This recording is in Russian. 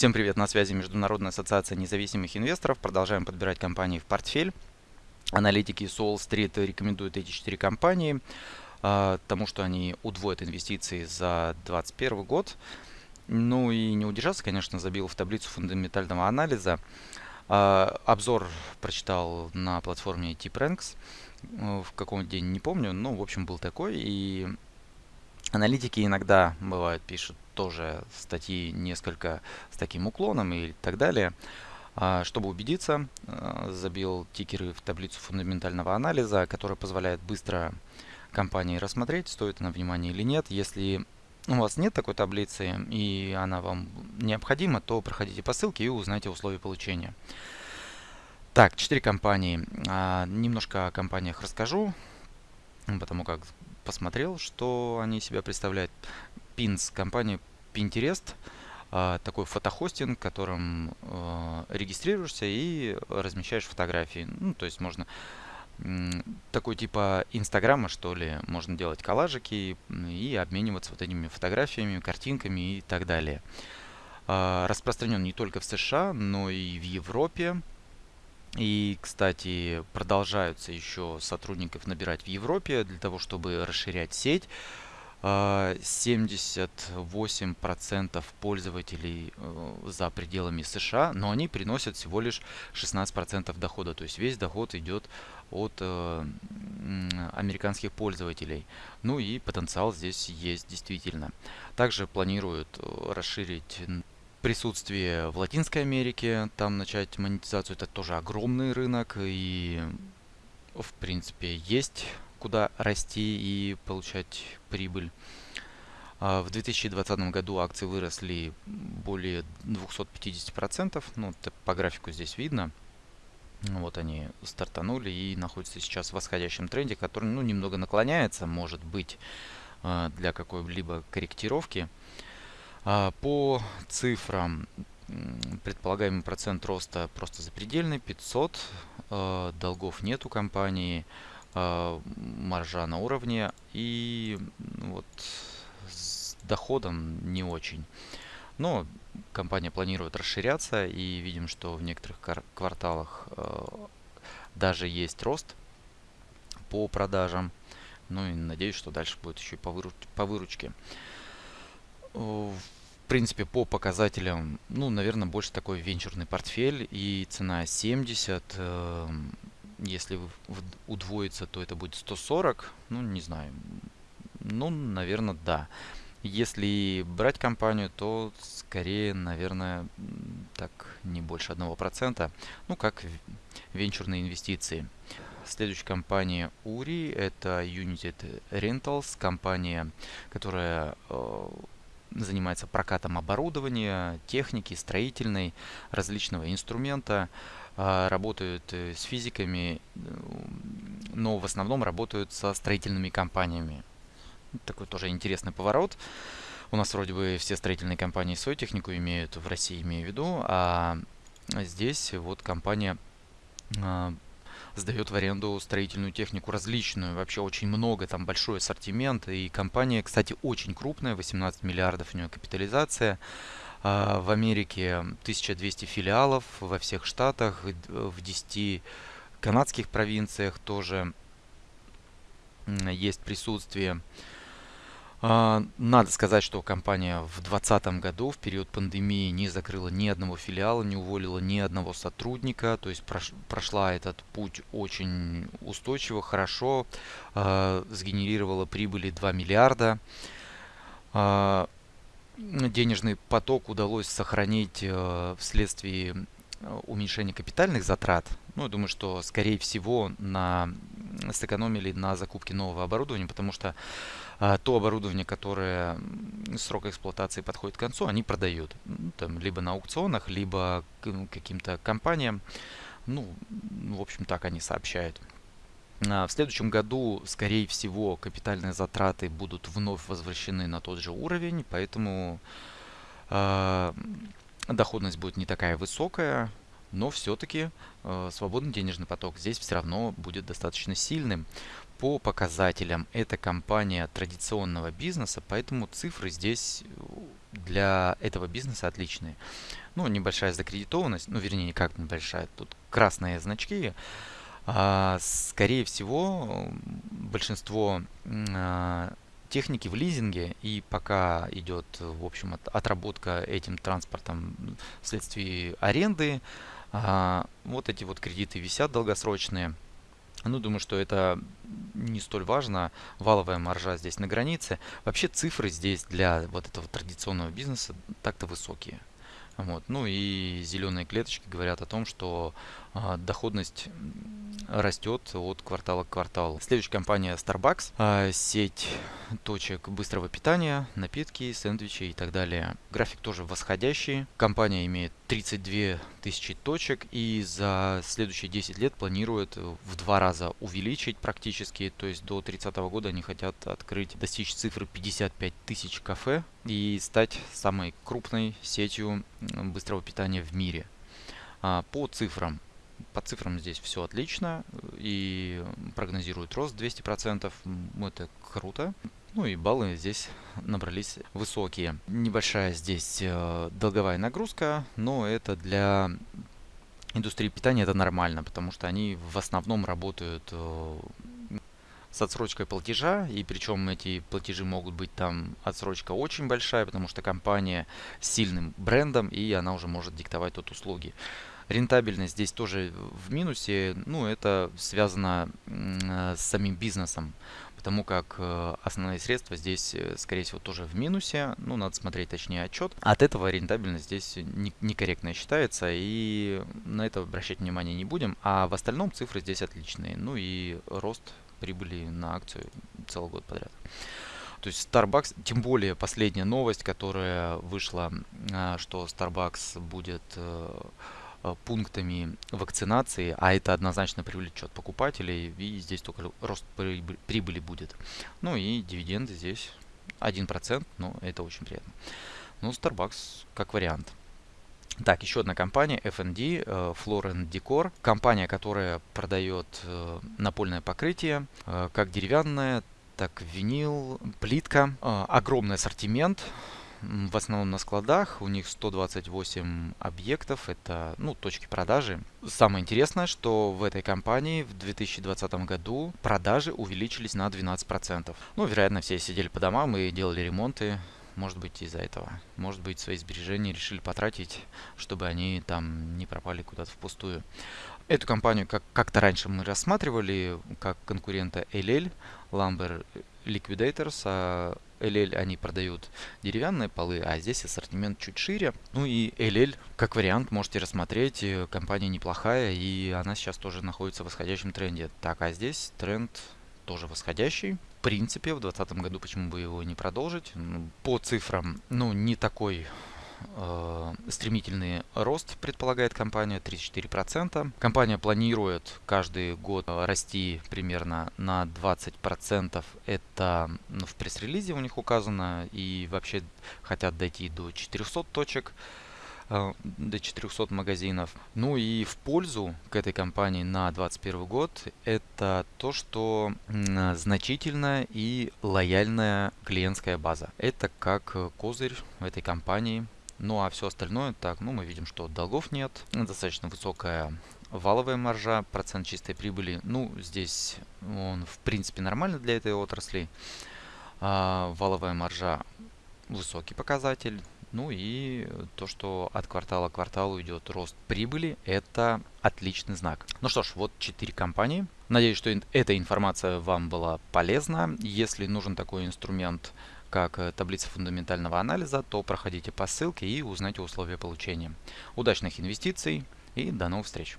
Всем привет, на связи Международная ассоциация независимых инвесторов. Продолжаем подбирать компании в портфель. Аналитики Soul Street рекомендуют эти четыре компании, потому что они удвоят инвестиции за 2021 год. Ну и не удержаться, конечно, забил в таблицу фундаментального анализа. Обзор прочитал на платформе TipRanks. В каком день не помню, но в общем был такой. И аналитики иногда бывают пишут тоже статьи несколько с таким уклоном и так далее. А, чтобы убедиться, а, забил тикеры в таблицу фундаментального анализа, которая позволяет быстро компании рассмотреть, стоит она внимания или нет. Если у вас нет такой таблицы и она вам необходима, то проходите по ссылке и узнайте условия получения. Так, четыре компании. А, немножко о компаниях расскажу, потому как посмотрел, что они себя представляют. Pins, компания Pinterest, а, такой фотохостинг, которым а, регистрируешься и размещаешь фотографии. Ну, то есть можно такой типа инстаграма, что ли, можно делать коллажики и обмениваться вот этими фотографиями, картинками и так далее. А, распространен не только в США, но и в Европе. И, кстати, продолжаются еще сотрудников набирать в Европе для того, чтобы расширять сеть. 78% а, пользователей э, за пределами США, но они приносят всего лишь 16% дохода. То есть весь доход идет от э, американских пользователей. Ну и потенциал здесь есть действительно. Также планируют э, расширить присутствие в Латинской Америке, там начать монетизацию. Это тоже огромный рынок и в принципе есть куда расти и получать прибыль. А, в 2020 году акции выросли более 250%. Ну, по графику здесь видно. Вот они стартанули и находятся сейчас в восходящем тренде, который ну, немного наклоняется, может быть, а, для какой-либо корректировки. А, по цифрам предполагаемый процент роста просто запредельный, 500, долгов нет у компании, маржа на уровне и вот с доходом не очень. Но компания планирует расширяться и видим, что в некоторых кварталах э, даже есть рост по продажам. Ну и надеюсь, что дальше будет еще и по, выруч по выручке. В принципе, по показателям, ну, наверное, больше такой венчурный портфель и цена 70. Э, если удвоится, то это будет 140. Ну, не знаю. Ну, наверное, да. Если брать компанию, то скорее, наверное, так не больше 1%. Ну, как венчурные инвестиции. Следующая компания URI, это United Rentals, компания, которая э, занимается прокатом оборудования, техники, строительной, различного инструмента. А, работают э, с физиками, но в основном работают со строительными компаниями. Такой тоже интересный поворот. У нас вроде бы все строительные компании свою технику имеют, в России имею в виду, а здесь вот компания а, сдает в аренду строительную технику различную, вообще очень много, там большой ассортимент, и компания, кстати, очень крупная, 18 миллиардов у нее капитализация, а, в Америке 1200 филиалов во всех штатах, в 10 канадских провинциях тоже есть присутствие. А, надо сказать, что компания в 2020 году, в период пандемии, не закрыла ни одного филиала, не уволила ни одного сотрудника. То есть прошла этот путь очень устойчиво, хорошо, а, сгенерировала прибыли 2 миллиарда денежный поток удалось сохранить э, вследствие э, уменьшения капитальных затрат. Ну, я думаю, что, скорее всего, на, сэкономили на закупке нового оборудования, потому что а, то оборудование, которое срок эксплуатации подходит к концу, они продают. Ну, там, либо на аукционах, либо каким-то компаниям. Ну, в общем, так они сообщают. А, в следующем году, скорее всего, капитальные затраты будут вновь возвращены на тот же уровень, поэтому э, доходность будет не такая высокая, но все-таки э, свободный денежный поток здесь все равно будет достаточно сильным. По показателям это компания традиционного бизнеса, поэтому цифры здесь для этого бизнеса отличные. Ну, небольшая закредитованность, ну, вернее, никак небольшая, тут красные значки. А, скорее всего, большинство а, техники в лизинге, и пока идет, в общем, от, отработка этим транспортом вследствие аренды, а, вот эти вот кредиты висят долгосрочные. Ну, думаю, что это не столь важно. Валовая маржа здесь на границе. Вообще цифры здесь для вот этого традиционного бизнеса так-то высокие. Вот. Ну и зеленые клеточки говорят о том, что а, доходность растет от квартала к кварталу. Следующая компания Starbucks. А, сеть точек быстрого питания, напитки, сэндвичи и так далее. График тоже восходящий. Компания имеет 32 тысячи точек и за следующие 10 лет планирует в два раза увеличить практически. То есть до 30 года они хотят открыть, достичь цифры 55 тысяч кафе и стать самой крупной сетью быстрого питания в мире. А, по цифрам по цифрам здесь все отлично и прогнозируют рост 200%. Это круто. Ну и баллы здесь набрались высокие. Небольшая здесь э, долговая нагрузка, но это для индустрии питания это нормально, потому что они в основном работают э, с отсрочкой платежа, и причем эти платежи могут быть там отсрочка очень большая, потому что компания с сильным брендом, и она уже может диктовать тут услуги. Рентабельность здесь тоже в минусе, ну это связано с самим бизнесом, потому как э, основные средства здесь, э, скорее всего, тоже в минусе. Ну, надо смотреть точнее отчет. От этого рентабельность здесь некорректная считается, и на это обращать внимание не будем. А в остальном цифры здесь отличные. Ну и рост прибыли на акцию целый год подряд. То есть Starbucks, тем более последняя новость, которая вышла, а, что Starbucks будет Э, пунктами вакцинации, а это однозначно привлечет покупателей, и здесь только рост прибыли будет. Ну и дивиденды здесь 1%, но это очень приятно. Ну, Starbucks как вариант. Так, еще одна компания, F&D, э, Floor Decor. Компания, которая продает э, напольное покрытие, как деревянное, так винил, плитка. Огромный ассортимент в основном на складах. У них 128 объектов, это ну, точки продажи. Самое интересное, что в этой компании в 2020 году продажи увеличились на 12%. Ну, вероятно, все сидели по домам и делали ремонты. Может быть из-за этого. Может быть свои сбережения решили потратить, чтобы они там не пропали куда-то впустую. Эту компанию как- как-то раньше мы рассматривали как конкурента LL, Lumber Liquidators, а LL они продают деревянные полы, а здесь ассортимент чуть шире. Ну и LL, как вариант, можете рассмотреть. Э, компания неплохая, и она сейчас тоже находится в восходящем тренде. Так, а здесь тренд тоже восходящий. В принципе, в 2020 году почему бы его не продолжить? По цифрам, ну, не такой Э, стремительный рост предполагает компания 34%. Компания планирует каждый год расти примерно на 20%. Это ну, в пресс-релизе у них указано. И вообще хотят дойти до 400 точек э, до 400 магазинов. Ну и в пользу к этой компании на 2021 год это то, что значительная и лояльная клиентская база. Это как козырь в этой компании ну а все остальное, так, ну мы видим, что долгов нет, достаточно высокая валовая маржа, процент чистой прибыли. Ну, здесь он в принципе нормально для этой отрасли. А, валовая маржа высокий показатель. Ну и то, что от квартала к кварталу идет рост прибыли, это отличный знак. Ну что ж, вот 4 компании. Надеюсь, что эта информация вам была полезна. Если нужен такой инструмент, как э, таблица фундаментального анализа, то проходите по ссылке и узнайте условия получения. Удачных инвестиций и до новых встреч!